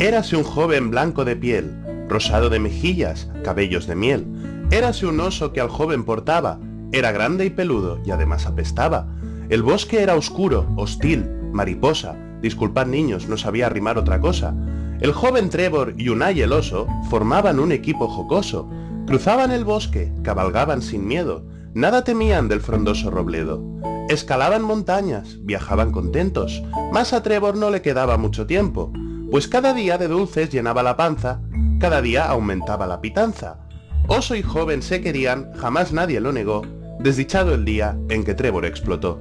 Érase un joven blanco de piel, rosado de mejillas, cabellos de miel. Érase un oso que al joven portaba, era grande y peludo y además apestaba. El bosque era oscuro, hostil, mariposa. Disculpad niños, no sabía arrimar otra cosa. El joven Trevor y Unai el oso formaban un equipo jocoso. Cruzaban el bosque, cabalgaban sin miedo, nada temían del frondoso robledo. Escalaban montañas, viajaban contentos, mas a Trevor no le quedaba mucho tiempo, pues cada día de dulces llenaba la panza, cada día aumentaba la pitanza. Oso y joven se querían, jamás nadie lo negó, desdichado el día en que Trevor explotó.